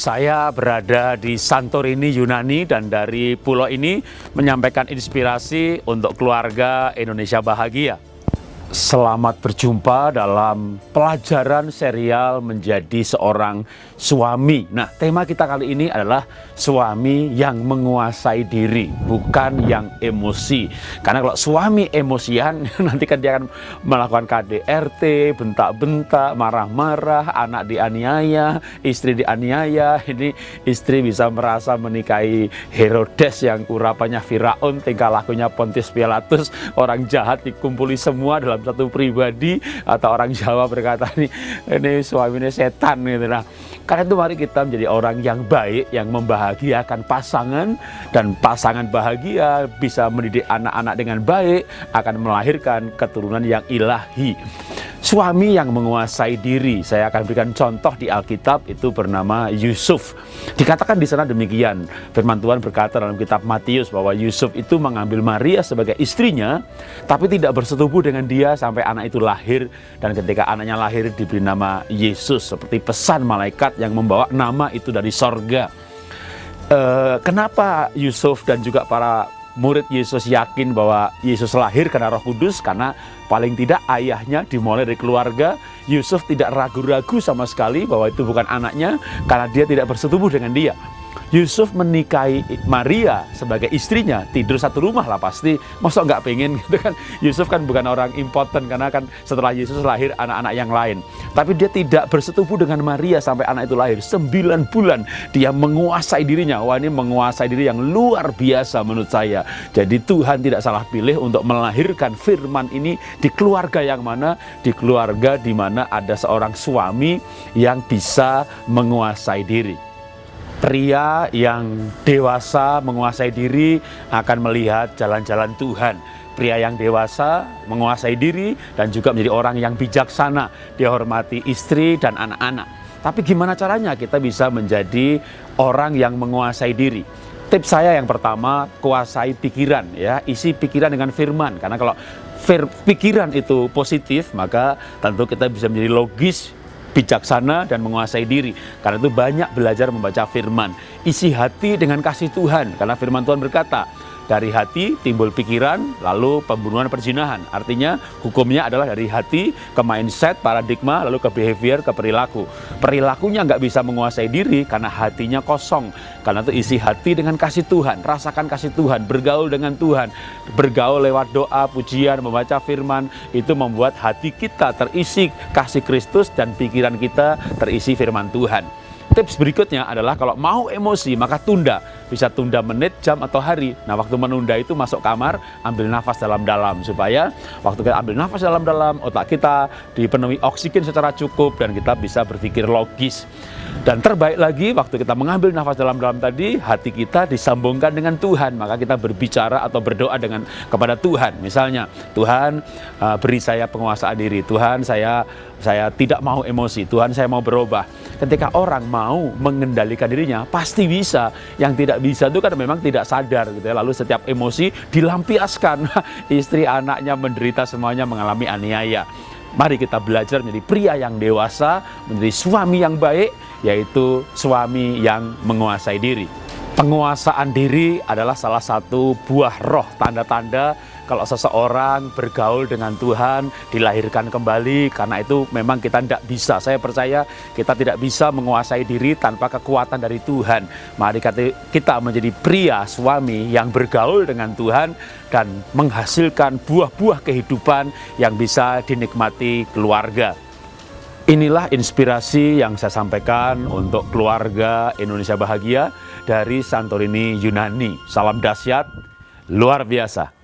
Saya berada di Santorini, Yunani dan dari pulau ini menyampaikan inspirasi untuk keluarga Indonesia Bahagia. Selamat berjumpa dalam pelajaran serial menjadi seorang suami. Nah, tema kita kali ini adalah suami yang menguasai diri, bukan yang emosi. Karena kalau suami emosian, nanti kan dia akan melakukan KDRT, bentak-bentak, marah-marah, anak dianiaya, istri dianiaya. Ini istri bisa merasa menikahi Herodes yang urapanya Firaun, tingkah lakunya Pontius Pilatus, orang jahat dikumpuli semua dalam dalam satu pribadi atau orang Jawa berkata ini ini suaminya setan gitu. Nah karena itu mari kita menjadi orang yang baik yang membahagiakan pasangan dan pasangan bahagia bisa mendidik anak-anak dengan baik akan melahirkan keturunan yang ilahi suami yang menguasai diri. Saya akan berikan contoh di Alkitab itu bernama Yusuf. Dikatakan di sana demikian. Firman Tuhan berkata dalam kitab Matius bahwa Yusuf itu mengambil Maria sebagai istrinya, tapi tidak bersetubuh dengan dia sampai anak itu lahir dan ketika anaknya lahir diberi nama Yesus seperti pesan malaikat yang membawa nama itu dari sorga. Uh, kenapa Yusuf dan juga para murid Yesus yakin bahwa Yesus lahir karena roh kudus karena paling tidak ayahnya dimulai dari keluarga. Yusuf tidak ragu-ragu sama sekali bahwa itu bukan anaknya karena dia tidak bersetubuh dengan dia Yusuf menikahi Maria sebagai istrinya tidur satu rumah lah pasti. Masa nggak pengen gitu kan? Yusuf kan bukan orang impoten karena kan setelah Yesus lahir anak-anak yang lain. Tapi dia tidak bersetubuh dengan Maria sampai anak itu lahir. Sembilan bulan dia menguasai dirinya. Wah ini menguasai diri yang luar biasa menurut saya. Jadi Tuhan tidak salah pilih untuk melahirkan firman ini di keluarga yang mana? Di keluarga di mana ada seorang suami yang bisa menguasai diri pria yang dewasa menguasai diri akan melihat jalan-jalan Tuhan. Pria yang dewasa menguasai diri dan juga menjadi orang yang bijaksana, dihormati istri dan anak-anak. Tapi gimana caranya kita bisa menjadi orang yang menguasai diri? Tips saya yang pertama, kuasai pikiran ya, isi pikiran dengan firman. Karena kalau pikiran itu positif, maka tentu kita bisa menjadi logis, bijaksana dan menguasai diri. Karena itu banyak belajar membaca firman. Isi hati dengan kasih Tuhan. Karena firman Tuhan berkata, dari hati timbul pikiran, lalu pembunuhan perzinahan. Artinya hukumnya adalah dari hati ke mindset, paradigma, lalu ke behavior, ke perilaku. Perilakunya nggak bisa menguasai diri karena hatinya kosong. Karena itu isi hati dengan kasih Tuhan, rasakan kasih Tuhan, bergaul dengan Tuhan. Bergaul lewat doa, pujian, membaca firman, itu membuat hati kita terisi kasih Kristus dan pikiran kita terisi firman Tuhan. Tips berikutnya adalah kalau mau emosi maka tunda. Bisa tunda menit, jam atau hari. Nah waktu menunda itu masuk kamar, ambil nafas dalam-dalam. Supaya waktu kita ambil nafas dalam-dalam, otak kita dipenuhi oksigen secara cukup dan kita bisa berpikir logis. Dan terbaik lagi waktu kita mengambil nafas dalam-dalam tadi, hati kita disambungkan dengan Tuhan. Maka kita berbicara atau berdoa dengan kepada Tuhan. Misalnya, Tuhan uh, beri saya penguasaan diri. Tuhan saya saya tidak mau emosi. Tuhan saya mau berubah. Ketika orang mau mengendalikan dirinya, pasti bisa. Yang tidak bisa itu kan memang tidak sadar gitu ya. Lalu setiap emosi dilampiaskan. Istri, anaknya menderita semuanya mengalami aniaya. Mari kita belajar menjadi pria yang dewasa, menjadi suami yang baik, yaitu suami yang menguasai diri. Penguasaan diri adalah salah satu buah roh, tanda-tanda kalau seseorang bergaul dengan Tuhan, dilahirkan kembali, karena itu memang kita tidak bisa. Saya percaya kita tidak bisa menguasai diri tanpa kekuatan dari Tuhan. Mari kita menjadi pria, suami yang bergaul dengan Tuhan dan menghasilkan buah-buah kehidupan yang bisa dinikmati keluarga. Inilah inspirasi yang saya sampaikan untuk keluarga Indonesia Bahagia dari Santorini Yunani. Salam dahsyat, luar biasa.